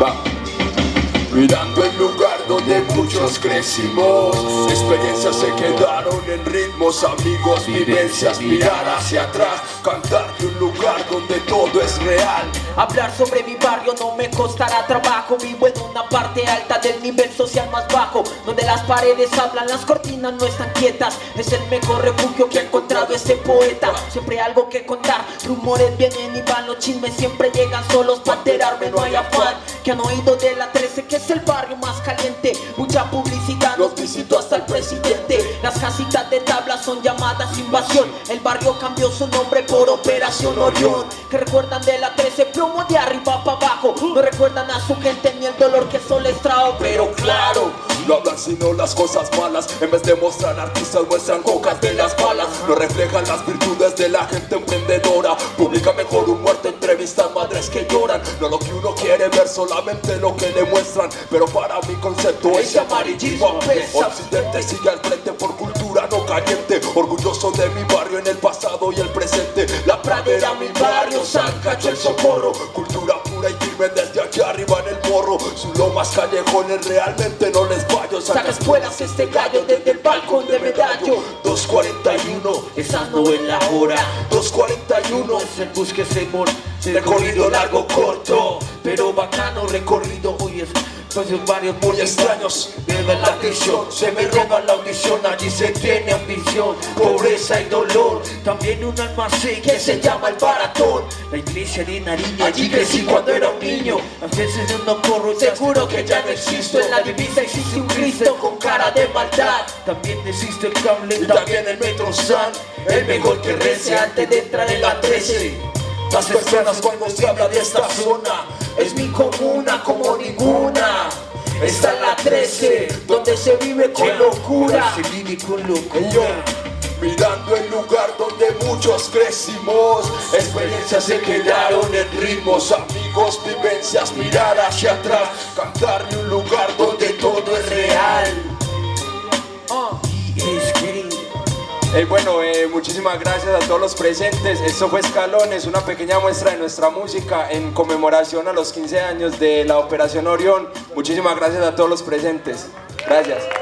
Va. Mirando el lugar donde muchos crecimos Experiencias se quedaron en ritmos, amigos, vivencias Mirar hacia atrás, cantar de un lugar donde todo es real Hablar sobre mi barrio no me costará trabajo Vivo en una parte alta del paredes hablan, las cortinas no están quietas. Es el mejor refugio que ha encontrado este poeta. Siempre algo que contar, rumores vienen y van Los chismes siempre llegan solos para enterarme, no hay afán. Que han oído de la 13 que es el barrio más caliente. Mucha publicidad nos visitó hasta el presidente. Las casitas de tabla son llamadas invasión. El barrio cambió su nombre por Operación Orión. Que recuerdan de la 13 plomo de arriba para abajo. No recuerdan a su gente ni el dolor que eso les trajo Pero claro, sino las cosas malas. En vez de mostrar artistas muestran cocas de las balas No reflejan las virtudes de la gente emprendedora. Publica mejor un muerto, entrevistan madres que lloran. No lo que uno quiere ver, solamente lo que le muestran. Pero para mi concepto ese amarillismo. pesa. Occidente sigue al frente por cultura no caliente. Orgulloso de mi barrio en el pasado y el presente. La pradera, mi barrio, San Cacho, el socorro. Cultura pura y firme desde Lomas callejones realmente no les fallo. Saca espuelas este gallo desde el balcón de medallo. 241, Esa no es la hora. 241 Es el bus que se mor Recorrido largo, corto Pero bacano recorrido Hoy es en varios Muy extraños, viven la prisión Se me roba la audición, allí se tiene ambición Pobreza y dolor, también un almacén que se llama el baratón La iglesia de Nariño Allí crecí cuando era un niño A veces yo no corro y Seguro que ya no existo En la divisa existe un Cristo con cara de maldad También existe el cable Y también el Metro San El mejor que rece antes de entrar en la 13 Las personas cuando se habla de esta zona Es mi comuna como ninguna. Está en la 13 Donde se vive con locura. Se vive con Yo, mirando el lugar donde muchos crecimos. Experiencias se quedaron en ritmos Amigos, vivencias, mirar hacia atrás. Cantar de un lugar donde todo es real. Es que Eh, bueno, eh, muchísimas gracias a todos los presentes. Esto fue Escalones, una pequeña muestra de nuestra música en conmemoración a los 15 años de la Operación Orión. Muchísimas gracias a todos los presentes. Gracias.